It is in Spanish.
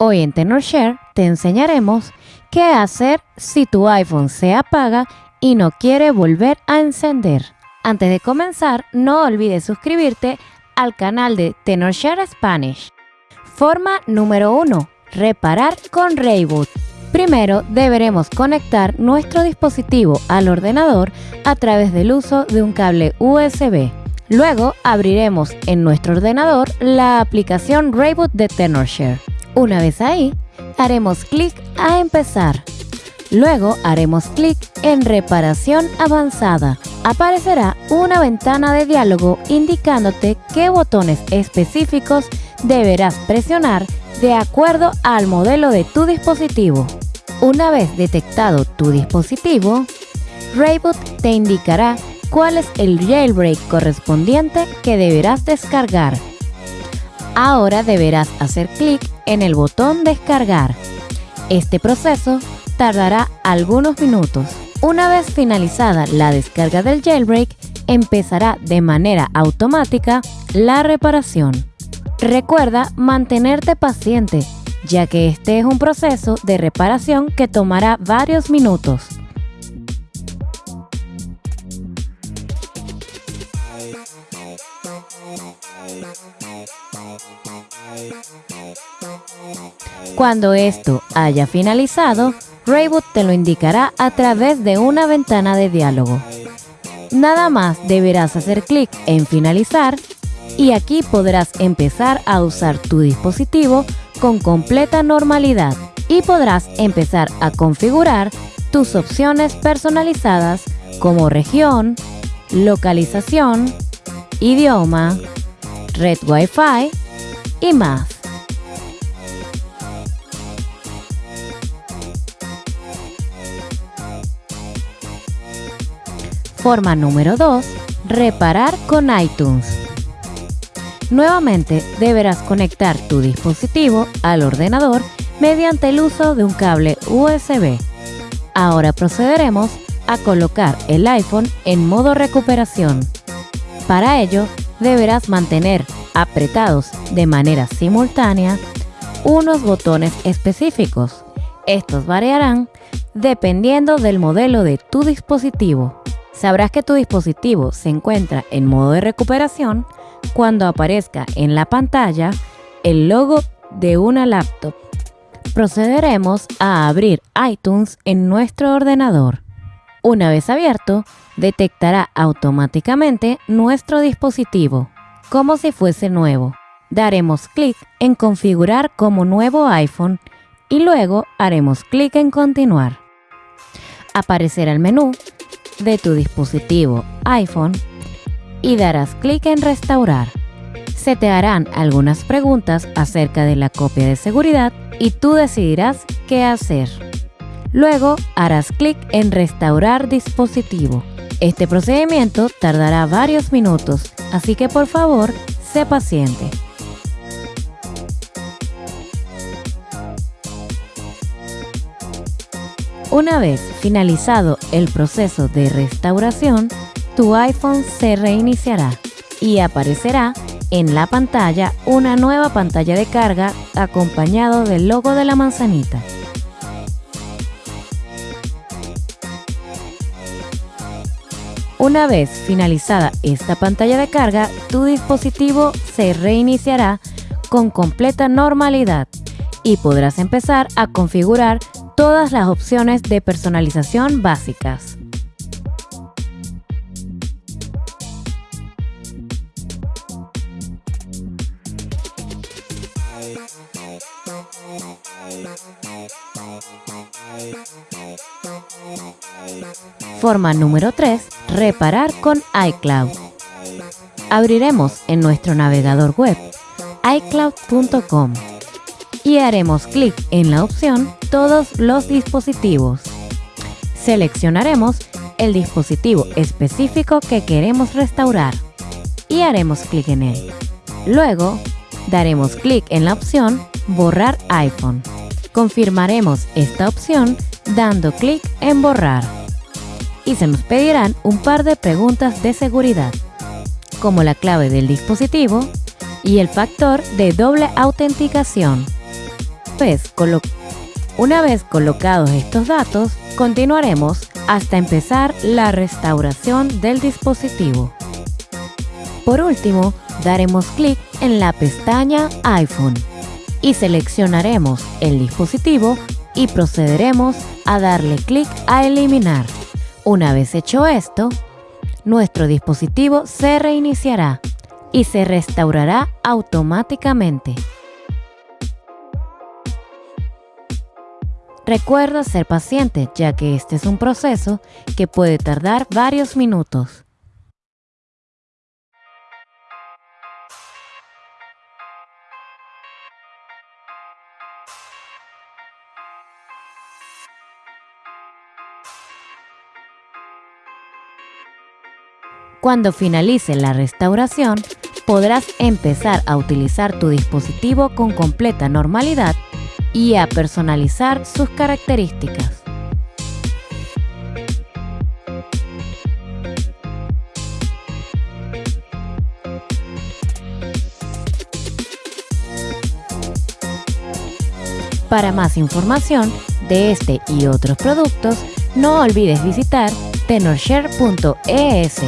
Hoy en TenorShare te enseñaremos qué hacer si tu iPhone se apaga y no quiere volver a encender. Antes de comenzar, no olvides suscribirte al canal de TenorShare Spanish. Forma número 1. Reparar con Rayboot. Primero deberemos conectar nuestro dispositivo al ordenador a través del uso de un cable USB. Luego abriremos en nuestro ordenador la aplicación Rayboot de TenorShare. Una vez ahí, haremos clic a empezar. Luego haremos clic en reparación avanzada. Aparecerá una ventana de diálogo indicándote qué botones específicos deberás presionar de acuerdo al modelo de tu dispositivo. Una vez detectado tu dispositivo, Rayboot te indicará cuál es el jailbreak correspondiente que deberás descargar. Ahora deberás hacer clic en el botón descargar. Este proceso tardará algunos minutos. Una vez finalizada la descarga del jailbreak, empezará de manera automática la reparación. Recuerda mantenerte paciente, ya que este es un proceso de reparación que tomará varios minutos. Cuando esto haya finalizado, Rayboot te lo indicará a través de una ventana de diálogo. Nada más deberás hacer clic en finalizar y aquí podrás empezar a usar tu dispositivo con completa normalidad y podrás empezar a configurar tus opciones personalizadas como región, localización, idioma, red Wi-Fi y más. Forma número 2. Reparar con iTunes. Nuevamente deberás conectar tu dispositivo al ordenador mediante el uso de un cable USB. Ahora procederemos a colocar el iPhone en modo recuperación. Para ello, deberás mantener apretados de manera simultánea unos botones específicos. Estos variarán dependiendo del modelo de tu dispositivo. Sabrás que tu dispositivo se encuentra en modo de recuperación cuando aparezca en la pantalla el logo de una laptop. Procederemos a abrir iTunes en nuestro ordenador. Una vez abierto, detectará automáticamente nuestro dispositivo, como si fuese nuevo. Daremos clic en configurar como nuevo iPhone y luego haremos clic en continuar. Aparecerá el menú de tu dispositivo iPhone y darás clic en restaurar. Se te harán algunas preguntas acerca de la copia de seguridad y tú decidirás qué hacer. Luego harás clic en restaurar dispositivo. Este procedimiento tardará varios minutos, así que por favor, sé paciente. Una vez finalizado el proceso de restauración, tu iPhone se reiniciará y aparecerá en la pantalla una nueva pantalla de carga acompañado del logo de la manzanita. Una vez finalizada esta pantalla de carga, tu dispositivo se reiniciará con completa normalidad y podrás empezar a configurar todas las opciones de personalización básicas. Forma número 3. Reparar con iCloud. Abriremos en nuestro navegador web iCloud.com y haremos clic en la opción Todos los dispositivos. Seleccionaremos el dispositivo específico que queremos restaurar y haremos clic en él. Luego, daremos clic en la opción Borrar iPhone. Confirmaremos esta opción dando clic en Borrar. Y se nos pedirán un par de preguntas de seguridad, como la clave del dispositivo y el factor de doble autenticación. vez, una vez colocados estos datos, continuaremos hasta empezar la restauración del dispositivo. Por último, daremos clic en la pestaña iPhone y seleccionaremos el dispositivo y procederemos a darle clic a eliminar. Una vez hecho esto, nuestro dispositivo se reiniciará y se restaurará automáticamente. Recuerda ser paciente ya que este es un proceso que puede tardar varios minutos. Cuando finalice la restauración, podrás empezar a utilizar tu dispositivo con completa normalidad y a personalizar sus características. Para más información de este y otros productos, no olvides visitar tenorshare.es.